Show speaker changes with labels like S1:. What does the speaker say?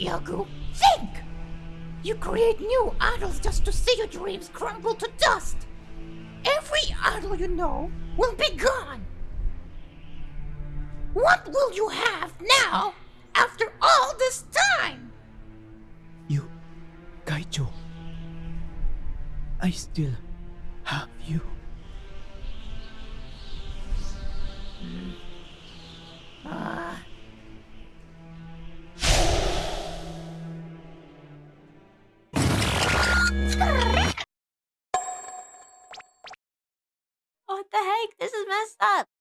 S1: Iago. Think! You create new idols just to see your dreams crumble to dust. Every idol you know will be gone. What will you have now after all this time?
S2: You, Kaicho. I still have you. What the heck? This is messed up.